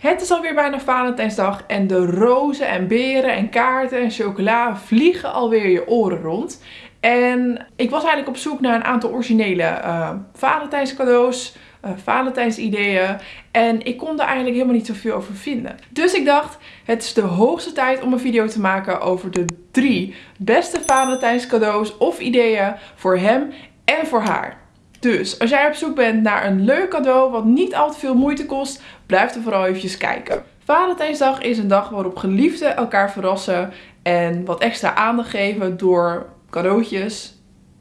Het is alweer bijna Valentijnsdag en de rozen en beren en kaarten en chocola vliegen alweer je oren rond. En ik was eigenlijk op zoek naar een aantal originele uh, Valentijnscadeaus, uh, Valentijnsideeën. En ik kon er eigenlijk helemaal niet zoveel over vinden. Dus ik dacht, het is de hoogste tijd om een video te maken over de drie beste Valentijnscadeaus of ideeën voor hem en voor haar. Dus als jij op zoek bent naar een leuk cadeau wat niet al te veel moeite kost, blijf er vooral eventjes kijken. Valentijnsdag is een dag waarop geliefden elkaar verrassen en wat extra aandacht geven door cadeautjes,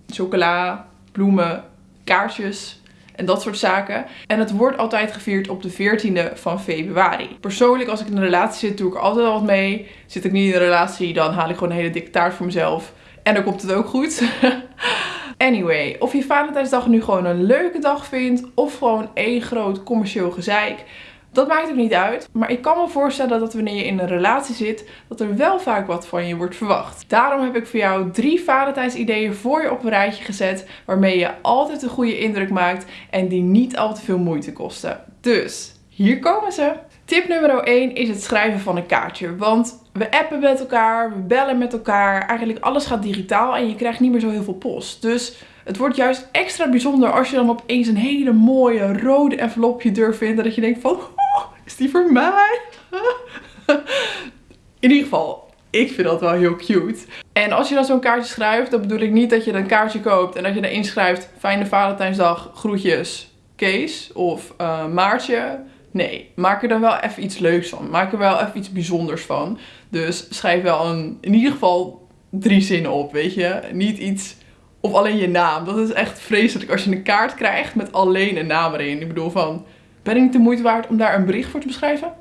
chocola, bloemen, kaartjes en dat soort zaken. En het wordt altijd gevierd op de 14e van februari. Persoonlijk, als ik in een relatie zit, doe ik altijd al wat mee. Zit ik niet in een relatie, dan haal ik gewoon een hele dikke taart voor mezelf. En dan komt het ook goed. Anyway, of je Valentijnsdag nu gewoon een leuke dag vindt of gewoon één groot commercieel gezeik. Dat maakt ook niet uit. Maar ik kan me voorstellen dat wanneer je in een relatie zit, dat er wel vaak wat van je wordt verwacht. Daarom heb ik voor jou drie Valentijnsideeën voor je op een rijtje gezet. Waarmee je altijd een goede indruk maakt en die niet al te veel moeite kosten. Dus, hier komen ze. Tip nummer 1 is het schrijven van een kaartje. Want we appen met elkaar, we bellen met elkaar. Eigenlijk alles gaat digitaal en je krijgt niet meer zo heel veel post. Dus het wordt juist extra bijzonder als je dan opeens een hele mooie rode envelop op je deur vindt. En dat je denkt van, oh, is die voor mij? In ieder geval, ik vind dat wel heel cute. En als je dan zo'n kaartje schrijft, dan bedoel ik niet dat je een kaartje koopt en dat je erin schrijft, fijne Valentijnsdag, groetjes, Kees of uh, Maartje. Nee, maak er dan wel even iets leuks van. Maak er wel even iets bijzonders van. Dus schrijf wel een, in ieder geval drie zinnen op, weet je. Niet iets, of alleen je naam. Dat is echt vreselijk als je een kaart krijgt met alleen een naam erin. Ik bedoel van, ben ik niet de moeite waard om daar een bericht voor te beschrijven?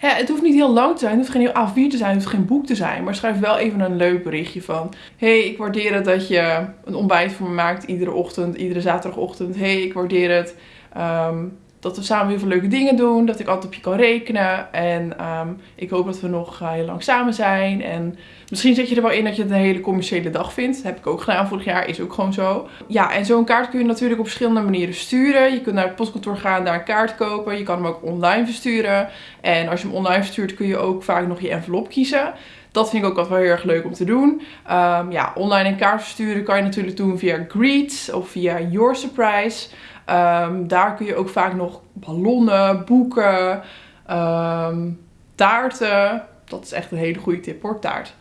Ja, het hoeft niet heel lang te zijn, het hoeft geen heel A4 te zijn, het hoeft geen boek te zijn. Maar schrijf wel even een leuk berichtje van... hey, ik waardeer het dat je een ontbijt voor me maakt iedere ochtend, iedere zaterdagochtend. hey, ik waardeer het Ehm, dat we samen heel veel leuke dingen doen. Dat ik altijd op je kan rekenen. En ehm, ik hoop dat we nog uh, heel lang samen zijn. En misschien zet je er wel in dat je het een hele commerciële dag vindt. Heb ik ook gedaan vorig jaar. Is ook gewoon zo. Ja, en zo'n kaart kun je natuurlijk op verschillende manieren sturen. Je kunt naar het postkantoor gaan, daar een kaart kopen. Je kan hem ook online versturen. En als je hem online verstuurt kun je ook vaak nog je envelop kiezen. Dat vind ik ook altijd wel heel erg leuk om te doen. Um, ja, online een kaart versturen kan je natuurlijk doen via Greets of via Your Surprise. Um, daar kun je ook vaak nog ballonnen, boeken, um, taarten. Dat is echt een hele goede tip hoor, taart.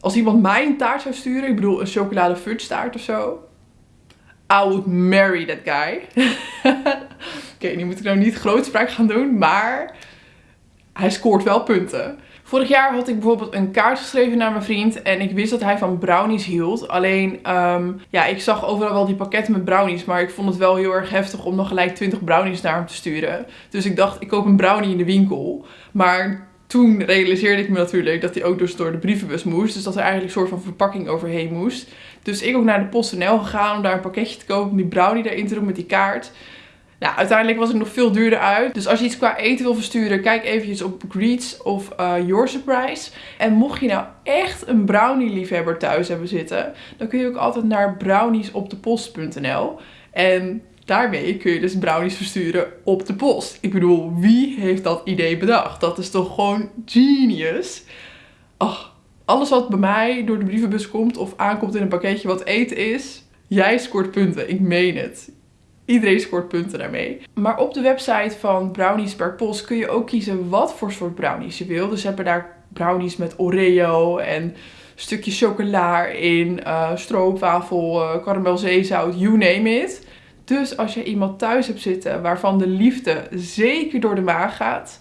Als iemand mij een taart zou sturen, ik bedoel een chocolade fudge taart of zo. I would marry that guy. Oké, okay, nu moet ik nou niet grootspraak gaan doen, maar hij scoort wel punten. Vorig jaar had ik bijvoorbeeld een kaart geschreven naar mijn vriend. En ik wist dat hij van brownies hield. Alleen, um, ja, ik zag overal wel die pakketten met brownies. Maar ik vond het wel heel erg heftig om nog gelijk 20 brownies naar hem te sturen. Dus ik dacht, ik koop een brownie in de winkel. Maar toen realiseerde ik me natuurlijk dat hij ook dus door de brievenbus moest. Dus dat er eigenlijk een soort van verpakking overheen moest. Dus ik ook naar de PostNL gegaan om daar een pakketje te kopen. Die brownie erin te doen met die kaart. Nou, uiteindelijk was het nog veel duurder uit. Dus als je iets qua eten wil versturen, kijk eventjes op Greets of uh, Your Surprise. En mocht je nou echt een brownie liefhebber thuis hebben zitten, dan kun je ook altijd naar browniesopdepost.nl. En daarmee kun je dus brownies versturen op de post. Ik bedoel, wie heeft dat idee bedacht? Dat is toch gewoon genius? Ach, alles wat bij mij door de brievenbus komt of aankomt in een pakketje wat eten is, jij scoort punten. Ik meen het. Iedereen scoort punten daarmee. Maar op de website van Brownies per Post kun je ook kiezen wat voor soort brownies je wil. Dus hebben daar brownies met Oreo en stukjes chocola in, uh, stroopwafel, uh, karamelzeezout, you name it. Dus als je iemand thuis hebt zitten waarvan de liefde zeker door de maag gaat,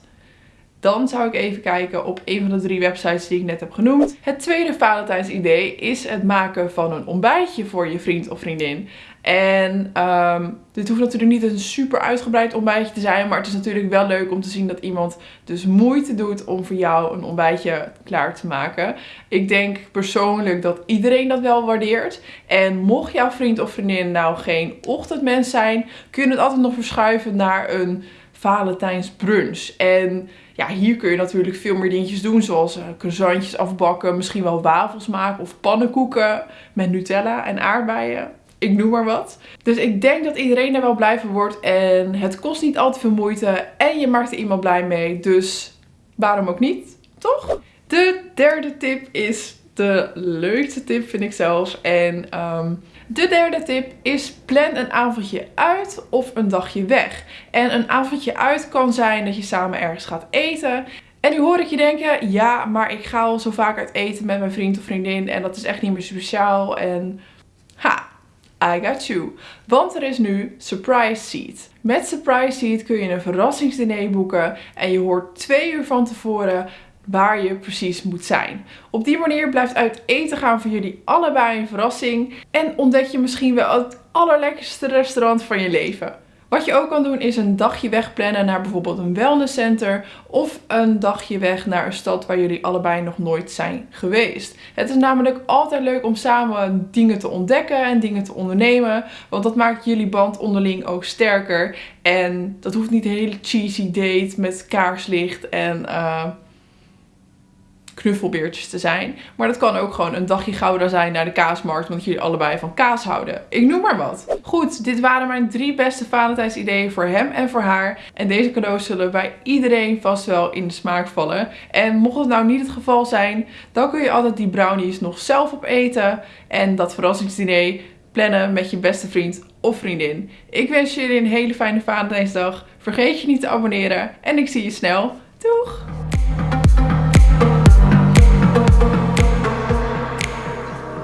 dan zou ik even kijken op een van de drie websites die ik net heb genoemd. Het tweede Valentijns idee is het maken van een ontbijtje voor je vriend of vriendin. En um, dit hoeft natuurlijk niet een super uitgebreid ontbijtje te zijn. Maar het is natuurlijk wel leuk om te zien dat iemand dus moeite doet om voor jou een ontbijtje klaar te maken. Ik denk persoonlijk dat iedereen dat wel waardeert. En mocht jouw vriend of vriendin nou geen ochtendmens zijn, kun je het altijd nog verschuiven naar een Valentijns brunch. En ja, hier kun je natuurlijk veel meer dingetjes doen. Zoals uh, croissantjes afbakken, misschien wel wafels maken of pannenkoeken met Nutella en aardbeien. Ik noem maar wat. Dus ik denk dat iedereen er wel blij van wordt. En het kost niet al te veel moeite. En je maakt er iemand blij mee. Dus waarom ook niet? Toch? De derde tip is de leukste tip vind ik zelf. En ehm, de derde tip is plan een avondje uit of een dagje weg. En een avondje uit kan zijn dat je samen ergens gaat eten. En nu hoor ik je denken, ja, maar ik ga al zo vaak uit eten met mijn vriend of vriendin en dat is echt niet meer speciaal. En I got you. Want er is nu Surprise Seat. Met Surprise Seat kun je een verrassingsdiner boeken en je hoort twee uur van tevoren waar je precies moet zijn. Op die manier blijft uit eten gaan voor jullie allebei een verrassing en ontdek je misschien wel het allerlekkerste restaurant van je leven. Wat je ook kan doen is een dagje wegplannen naar bijvoorbeeld een wellnesscenter of een dagje weg naar een stad waar jullie allebei nog nooit zijn geweest. Het is namelijk altijd leuk om samen dingen te ontdekken en dingen te ondernemen, want dat maakt jullie band onderling ook sterker. En dat hoeft niet een hele cheesy date met kaarslicht en... Uh, knuffelbeertjes te zijn. Maar dat kan ook gewoon een dagje gouda zijn naar de kaasmarkt, want jullie allebei van kaas houden. Ik noem maar wat. Goed, dit waren mijn drie beste Valentijns ideeën voor hem en voor haar. En deze cadeaus zullen bij iedereen vast wel in de smaak vallen. En mocht het nou niet het geval zijn, dan kun je altijd die brownies nog zelf opeten. En dat verrassingsdiner plannen met je beste vriend of vriendin. Ik wens jullie een hele fijne Valentijnsdag. Vergeet je niet te abonneren en ik zie je snel.